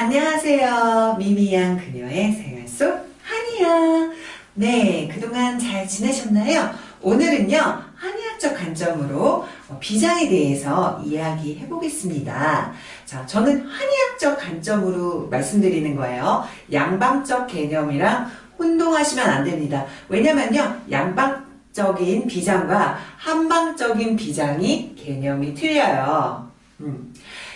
안녕하세요. 미미양 그녀의 생활 속 한이야. 네, 그동안 잘 지내셨나요? 오늘은요, 한의학적 관점으로 어, 비장에 대해서 이야기해 보겠습니다. 자, 저는 한의학적 관점으로 말씀드리는 거예요. 양방적 개념이랑 혼동하시면 안 됩니다. 왜냐면요, 양방적인 비장과 한방적인 비장이 개념이 틀려요. 음.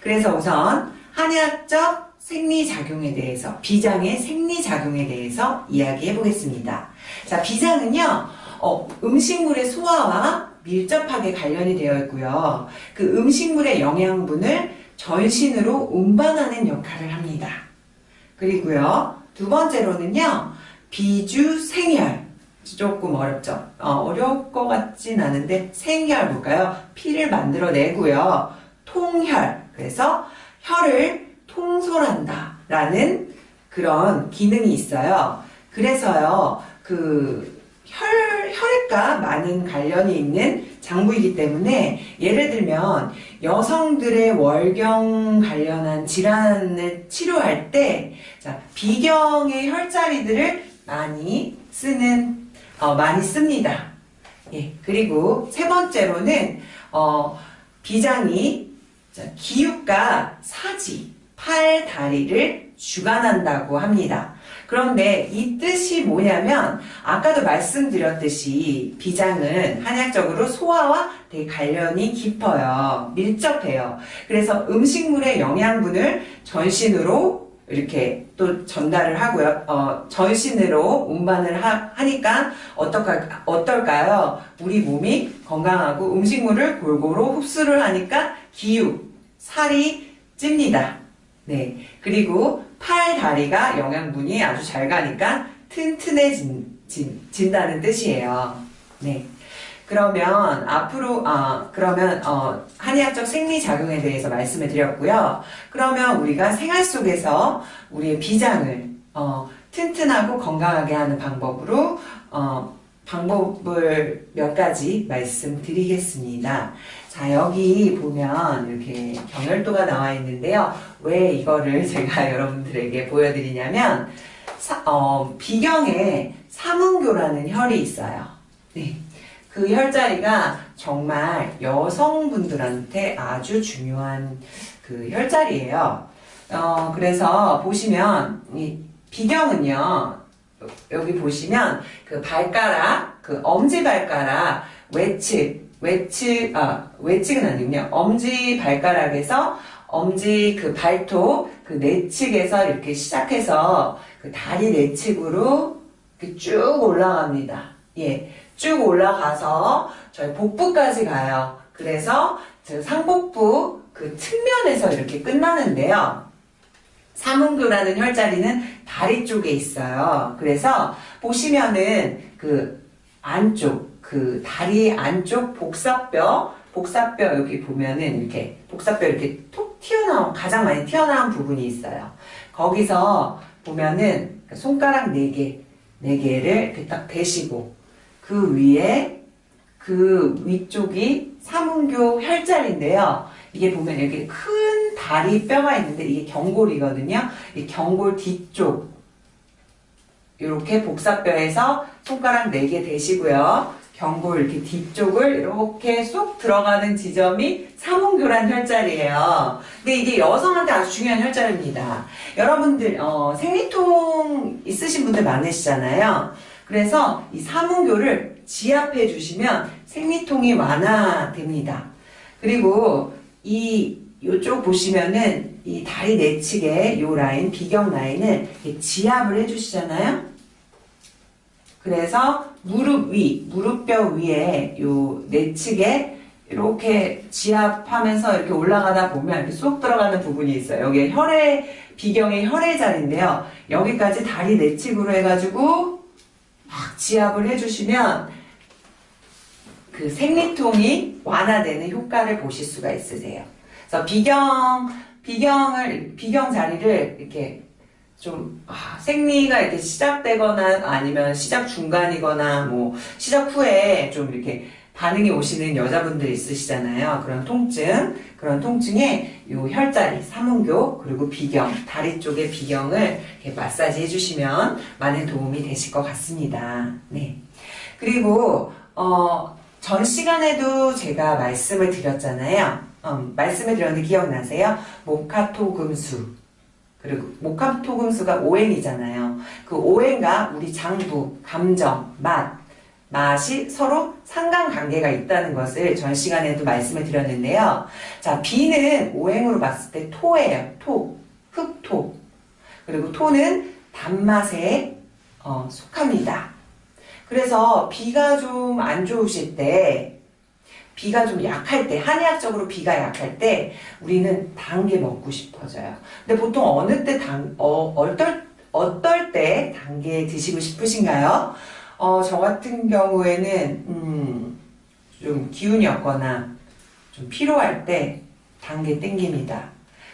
그래서 우선 한의학적 생리작용에 대해서, 비장의 생리작용에 대해서 이야기해 보겠습니다. 자, 비장은요, 어, 음식물의 소화와 밀접하게 관련이 되어 있고요. 그 음식물의 영양분을 전신으로 운반하는 역할을 합니다. 그리고요, 두 번째로는요, 비주생혈. 조금 어렵죠? 어, 려울 것 같진 않은데, 생혈 볼까요? 피를 만들어내고요. 통혈. 그래서 혈을 통솔한다. 라는 그런 기능이 있어요. 그래서요, 그, 혈, 혈액과 많은 관련이 있는 장부이기 때문에 예를 들면 여성들의 월경 관련한 질환을 치료할 때 자, 비경의 혈자리들을 많이 쓰는 어, 많이 씁니다. 예, 그리고 세 번째로는 어, 비장이 자, 기육과 사지, 팔, 다리를 주관한다고 합니다. 그런데 이 뜻이 뭐냐면 아까도 말씀드렸듯이 비장은 한약적으로 소화와 되게 관련이 깊어요. 밀접해요. 그래서 음식물의 영양분을 전신으로 이렇게 또 전달을 하고요. 어, 전신으로 운반을 하, 니까 어떨까, 어떨까요? 우리 몸이 건강하고 음식물을 골고루 흡수를 하니까 기육, 살이 찝니다. 네. 그리고 팔, 다리가 영양분이 아주 잘 가니까 튼튼해진다는 뜻이에요. 네. 그러면 앞으로 어, 그러면 어, 한의학적 생리 작용에 대해서 말씀을 드렸고요. 그러면 우리가 생활 속에서 우리의 비장을 어, 튼튼하고 건강하게 하는 방법으로 어, 방법을 몇 가지 말씀드리겠습니다. 자 여기 보면 이렇게 경혈도가 나와 있는데요. 왜 이거를 제가 여러분들에게 보여드리냐면 사, 어, 비경에 삼은교라는 혈이 있어요. 네. 그 혈자리가 정말 여성분들한테 아주 중요한 그 혈자리예요. 어, 그래서 보시면 이 비경은요. 여기 보시면 그 발가락, 그 엄지 발가락 외측, 외측, 아, 외측은 아니군요. 엄지 발가락에서 엄지 그 발톱 그 내측에서 이렇게 시작해서 그 다리 내측으로 쭉 올라갑니다. 예. 쭉 올라가서 저희 복부까지 가요. 그래서 상복부 그 측면에서 이렇게 끝나는데요. 삼음교라는 혈자리는 다리 쪽에 있어요. 그래서 보시면은 그 안쪽, 그 다리 안쪽 복사뼈, 복사뼈 여기 보면은 이렇게 복사뼈 이렇게 톡 튀어나온, 가장 많이 튀어나온 부분이 있어요. 거기서 보면은 손가락 4개, 4개를 이렇게 딱 대시고 그 위에 그 위쪽이 삼음교 혈자리인데요. 이게 보면 이렇게 큰 다리 뼈가 있는데 이게 경골이거든요. 이 경골 뒤쪽 이렇게 복사뼈에서 손가락 4개 대시고요. 경골 이렇게 뒤쪽을 이렇게 쏙 들어가는 지점이 삼음교란 혈자리예요. 근데 이게 여성한테 아주 중요한 혈자리입니다. 여러분들 어, 생리통 있으신 분들 많으시잖아요. 그래서 이 삼음교를 지압해 주시면 생리통이 완화됩니다. 그리고 이 요쪽 보시면은 이 다리 내측에 요 라인 비경 라인을 지압을 해 주시잖아요. 그래서 무릎 위, 무릎뼈 위에 요 내측에 이렇게 지압하면서 이렇게 올라가다 보면 이렇게 쏙 들어가는 부분이 있어요. 여기 혈액, 비경의 혈액 자리인데요. 여기까지 다리 내측으로 해가지고 막 지압을 해주시면 그 생리통이 완화되는 효과를 보실 수가 있으세요. 그래서 비경, 비경을, 비경 자리를 이렇게 좀, 아, 생리가 이렇게 시작되거나 아니면 시작 중간이거나 뭐, 시작 후에 좀 이렇게 반응이 오시는 여자분들 있으시잖아요. 그런 통증, 그런 통증에 요 혈자리, 삼음교, 그리고 비경, 다리 쪽의 비경을 마사지 해주시면 많은 도움이 되실 것 같습니다. 네. 그리고, 어, 전 시간에도 제가 말씀을 드렸잖아요. 음, 말씀을 드렸는데 기억나세요? 모카토금수. 그리고 모카토금수가 오행이잖아요. 그 오행과 우리 장부, 감정, 맛, 맛이 서로 상관관계가 있다는 것을 전 시간에도 말씀을 드렸는데요. 자, 비는 오행으로 봤을 때 토예요. 토, 흑토. 그리고 토는 단맛에 어, 속합니다. 그래서 비가 좀 안 좋으실 때, 비가 좀 약할 때, 한의학적으로 비가 약할 때, 우리는 단 게 먹고 싶어져요. 근데 보통 어느 때 단, 어, 어떨, 어떨 때 단 게 드시고 싶으신가요? 어, 저 같은 경우에는, 음, 좀 기운이 없거나, 좀 피로할 때 단 게 땡깁니다.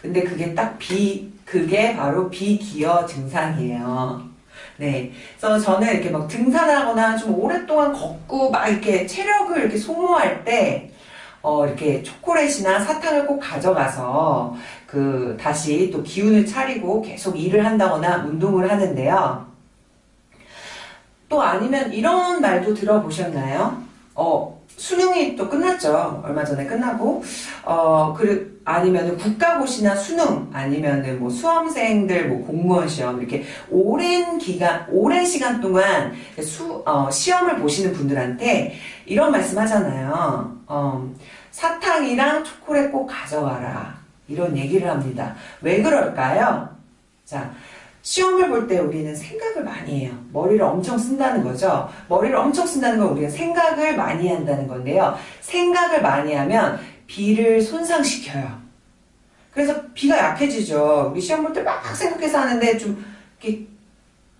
근데 그게 딱 비, 그게 바로 비기어 증상이에요. 네. 그래서 저는 이렇게 막 등산하거나 좀 오랫동안 걷고 막 이렇게 체력을 이렇게 소모할 때, 어, 이렇게 초콜릿이나 사탕을 꼭 가져가서 그 다시 또 기운을 차리고 계속 일을 한다거나 운동을 하는데요. 또 아니면 이런 말도 들어보셨나요? 어, 수능이 또 끝났죠. 얼마 전에 끝나고. 어, 그, 아니면은 국가고시나 수능, 아니면은 뭐 수험생들 뭐 공무원 시험, 이렇게 오랜 기간, 오랜 시간 동안 수, 어, 시험을 보시는 분들한테 이런 말씀 하잖아요. 어, 사탕이랑 초콜릿 꼭 가져와라. 이런 얘기를 합니다. 왜 그럴까요? 자, 시험을 볼 때 우리는 생각을 많이 해요. 머리를 엄청 쓴다는 거죠. 머리를 엄청 쓴다는 건 우리가 생각을 많이 한다는 건데요. 생각을 많이 하면 비를 손상시켜요. 그래서 비가 약해지죠. 우리 시험 볼 때 막 생각해서 하는데 좀 이렇게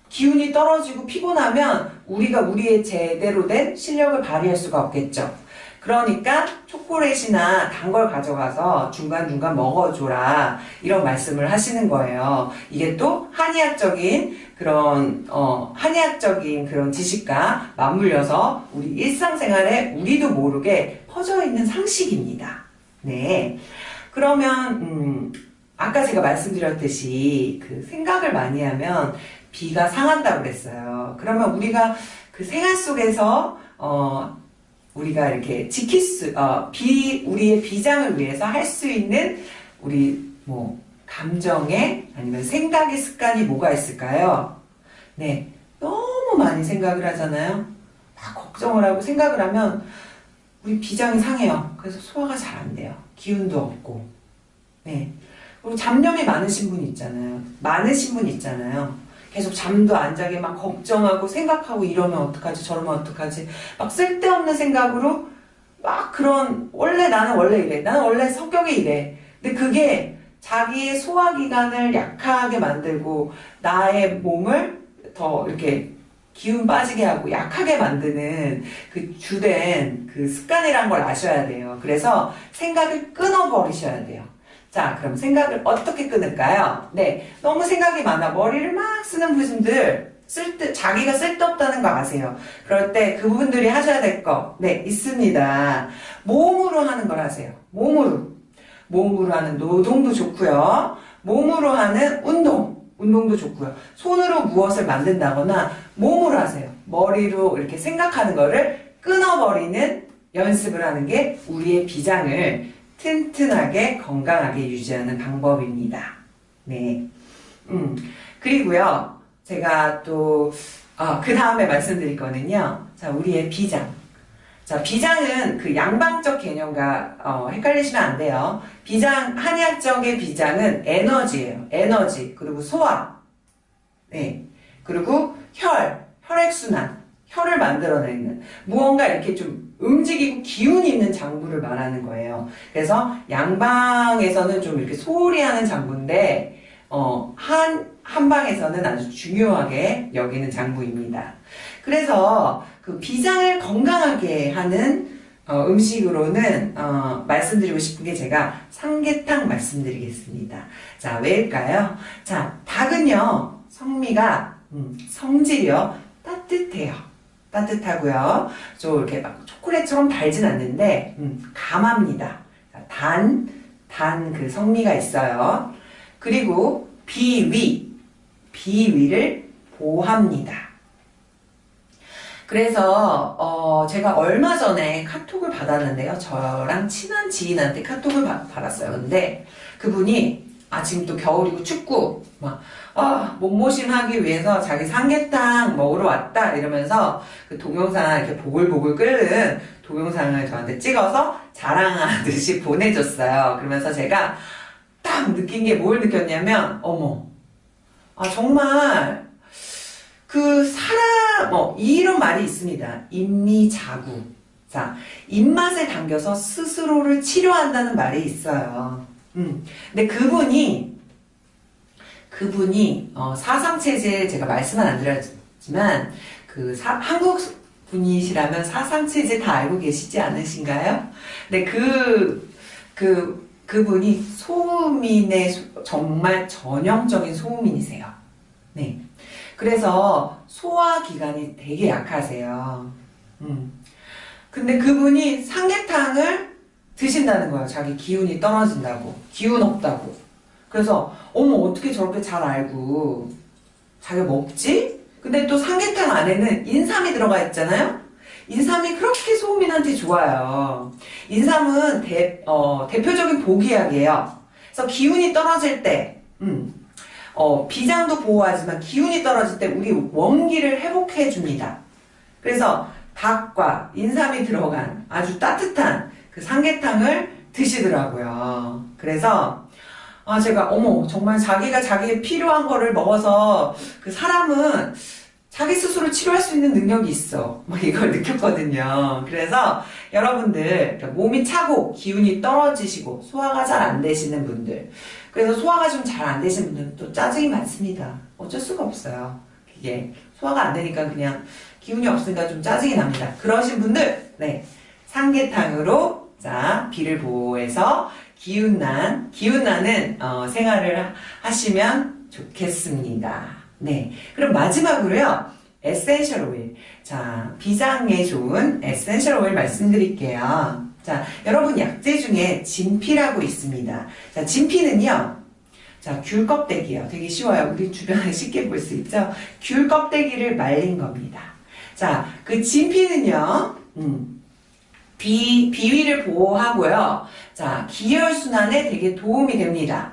기운이 떨어지고 피곤하면 우리가 우리의 제대로 된 실력을 발휘할 수가 없겠죠. 그러니까 초콜릿이나 단 걸 가져가서 중간중간 먹어줘라 이런 말씀을 하시는 거예요. 이게 또 한의학적인 그런 어, 한의학적인 그런 지식과 맞물려서 우리 일상생활에 우리도 모르게 퍼져 있는 상식입니다. 네. 그러면 음, 아까 제가 말씀드렸듯이 그 생각을 많이 하면 비가 상한다고 그랬어요. 그러면 우리가 그 생활 속에서 어, 우리가 이렇게 지킬 수, 어, 비, 우리의 비장을 위해서 할 수 있는 우리 뭐 감정의 아니면 생각의 습관이 뭐가 있을까요? 네, 너무 많이 생각을 하잖아요. 막 걱정을 하고 생각을 하면 우리 비장이 상해요. 그래서 소화가 잘 안 돼요. 기운도 없고. 네. 그리고 잡념이 많으신 분 있잖아요. 많으신 분 있잖아요. 계속 잠도 안 자게 막 걱정하고 생각하고 이러면 어떡하지? 저러면 어떡하지? 막 쓸데없는 생각으로 막 그런 원래 나는 원래 이래. 나는 원래 성격이 이래. 근데 그게 자기의 소화기관을 약하게 만들고 나의 몸을 더 이렇게 기운 빠지게 하고 약하게 만드는 그 주된 그 습관이란 걸 아셔야 돼요. 그래서 생각을 끊어버리셔야 돼요 자, 그럼 생각을 어떻게 끊을까요? 네, 너무 생각이 많아. 머리를 막 쓰는 분들, 쓸데, 자기가 쓸데없다는 거 아세요? 그럴 때 그분들이 하셔야 될 거, 네, 있습니다. 몸으로 하는 걸 하세요. 몸으로. 몸으로 하는 노동도 좋고요. 몸으로 하는 운동, 운동도 좋고요. 손으로 무엇을 만든다거나 몸으로 하세요. 머리로 이렇게 생각하는 거를 끊어버리는 연습을 하는 게 우리의 비장을 튼튼하게 건강하게 유지하는 방법입니다. 네. 음, 그리고요, 제가 또, 어, 그 다음에 말씀드릴 거는요, 자, 우리의 비장. 자, 비장은 그 양방적 개념과 어, 헷갈리시면 안 돼요. 비장, 한의학적의 비장은 에너지예요. 에너지. 그리고 소화. 네. 그리고 혈, 혈액순환. 만들어내는 무언가 이렇게 좀 움직이고 기운이 있는 장부를 말하는 거예요. 그래서 양방에서는 좀 이렇게 소홀히 하는 장부인데 어, 한, 한방에서는 아주 중요하게 여기는 장부입니다. 그래서 그 비장을 건강하게 하는 어, 음식으로는 어, 말씀드리고 싶은 게 제가 삼계탕 말씀드리겠습니다. 자, 왜일까요? 자, 닭은요, 성미가 음, 성질이요 따뜻해요. 따뜻하고요. 좀 이렇게 막 초콜릿처럼 달진 않는데 음, 감합니다. 단, 단 그 성미가 있어요. 그리고 비위, 비위를 보합니다. 그래서 어, 제가 얼마 전에 카톡을 받았는데요. 저랑 친한 지인한테 카톡을 받, 받았어요. 근데 그분이 아 지금 또 겨울이고 춥고 막 아, 몸보심하기 위해서 자기 삼계탕 먹으러 왔다 이러면서 그 동영상 이렇게 보글보글 끓는 동영상을 저한테 찍어서 자랑하듯이 보내줬어요. 그러면서 제가 딱 느낀 게 뭘 느꼈냐면 어머 아 정말 그 사람 뭐 이런 말이 있습니다. 인미자구. 자 입맛에 당겨서 스스로를 치료한다는 말이 있어요. 음. 근데 그분이 그분이 어, 사상체제 제가 말씀은 안 드렸지만 그 사, 한국 분이시라면 사상체제 다 알고 계시지 않으신가요? 근데 그, 그, 그분이 소음인의 소- 정말 전형적인 소음인이세요. 네. 그래서 소화기관이 되게 약하세요. 음. 근데 그분이 삼계탕을 드신다는 거예요. 자기 기운이 떨어진다고. 기운 없다고. 그래서, 어머, 어떻게 저렇게 잘 알고 자기가 먹지? 근데 또 삼계탕 안에는 인삼이 들어가 있잖아요? 인삼이 그렇게 소음인한테 좋아요. 인삼은 대, 어, 대표적인 보기약이에요. 그래서 기운이 떨어질 때, 음, 어, 비장도 보호하지만 기운이 떨어질 때 우리 원기를 회복해 줍니다. 그래서 닭과 인삼이 들어간 아주 따뜻한 그 삼계탕을 드시더라고요. 그래서 아 제가 어머 정말 자기가 자기의 필요한 거를 먹어서 그 사람은 자기 스스로 치료할 수 있는 능력이 있어. 뭐 이걸 느꼈거든요. 그래서 여러분들 몸이 차고 기운이 떨어지시고 소화가 잘 안 되시는 분들 그래서 소화가 좀 잘 안 되시는 분들은 또 짜증이 많습니다. 어쩔 수가 없어요. 이게 소화가 안 되니까 그냥 기운이 없으니까 좀 짜증이 납니다. 그러신 분들, 네. 삼계탕으로, 자, 비를 보호해서 기운난, 기운나는, 어, 생활을 하- 하시면 좋겠습니다. 네. 그럼 마지막으로요, essential 오일. 자, 비장에 좋은 essential 오일 말씀드릴게요. 자, 여러분 약재 중에 진피라고 있습니다. 자, 진피는요, 자, 귤 껍데기요. 되게 쉬워요. 우리 주변에 쉽게 볼 수 있죠? 귤 껍데기를 말린 겁니다. 자, 그 진피는요, 음, 비, 비위를 보호하고요. 자, 기혈순환에 되게 도움이 됩니다.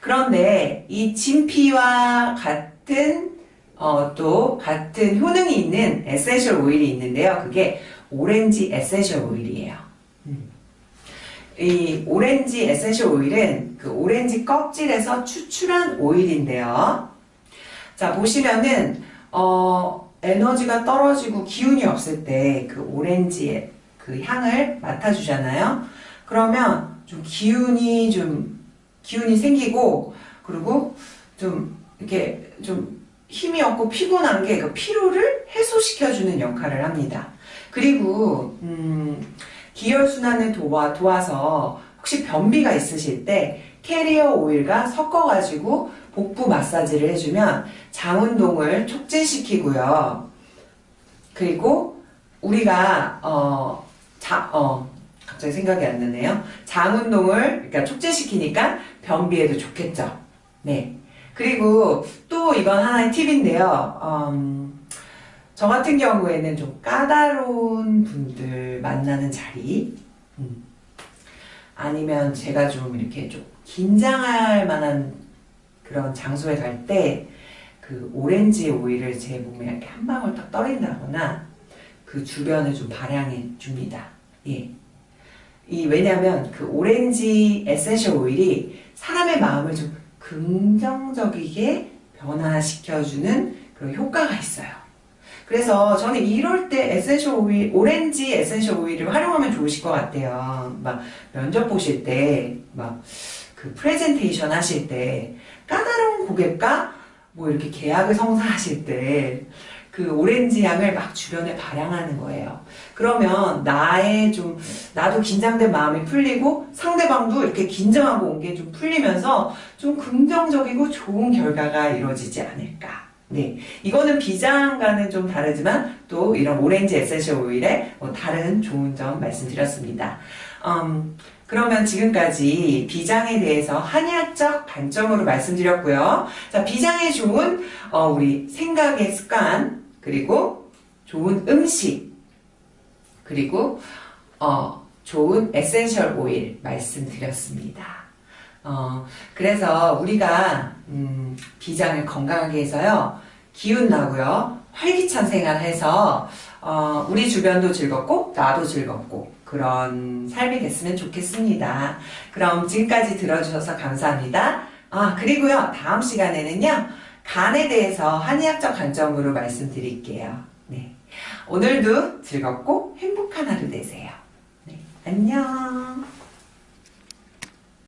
그런데 이 진피와 같은, 어, 또 같은 효능이 있는 essential 오일이 있는데요. 그게 오렌지 essential 오일이에요. 음. 이 오렌지 essential 오일은 그 오렌지 껍질에서 추출한 오일인데요. 자, 보시면은, 어, 에너지가 떨어지고 기운이 없을 때 그 오렌지의 그 향을 맡아주잖아요. 그러면 좀 기운이 좀, 기운이 생기고, 그리고 좀 이렇게 좀 힘이 없고 피곤한 게 그 피로를 해소시켜주는 역할을 합니다. 그리고, 음, 기혈순환을 도와, 도와서 혹시 변비가 있으실 때 캐리어 오일과 섞어가지고 복부 마사지를 해주면 장 운동을 촉진시키고요. 그리고 우리가 어, 자, 어, 갑자기 생각이 안 나네요. 장 운동을 그러니까 촉진시키니까 변비에도 좋겠죠. 네. 그리고 또 이건 하나의 팁인데요. 음, 저 같은 경우에는 좀 까다로운 분들 만나는 자리, 음, 아니면 제가 좀 이렇게 좀 긴장할 만한 그런 장소에 갈 때 그 오렌지 오일을 제 몸에 이렇게 한 방울 딱 떨군다거나 그 주변을 좀 발향해 줍니다. 예. 이 왜냐하면 그 오렌지 essential 오일이 사람의 마음을 좀 긍정적이게 변화시켜주는 그런 효과가 있어요. 그래서 저는 이럴 때 essential 오일, 오렌지 essential 오일을 활용하면 좋으실 것 같아요. 막 면접 보실 때, 막 그 프레젠테이션 하실 때, 까다로운 고객과 뭐 이렇게 계약을 성사하실 때, 그 오렌지 향을 막 주변에 발향하는 거예요. 그러면 나의 좀, 나도 긴장된 마음이 풀리고 상대방도 이렇게 긴장하고 온 게 좀 풀리면서 좀 긍정적이고 좋은 결과가 이루어지지 않을까. 네, 이거는 비장과는 좀 다르지만 또 이런 오렌지 essential 오일의 뭐 다른 좋은 점 말씀드렸습니다. 음, 그러면 지금까지 비장에 대해서 한의학적 관점으로 말씀드렸고요. 자, 비장에 좋은 어, 우리 생각의 습관 그리고 좋은 음식 그리고 어, 좋은 essential 오일 말씀드렸습니다. 어, 그래서 우리가 음, 비장을 건강하게 해서요. 기운 나고요. 활기찬 생활해서 어, 우리 주변도 즐겁고 나도 즐겁고 그런 삶이 됐으면 좋겠습니다. 그럼 지금까지 들어주셔서 감사합니다. 아 그리고요 다음 시간에는요 간에 대해서 한의학적 관점으로 말씀드릴게요. 네 오늘도 즐겁고 행복한 하루 되세요. 네 안녕.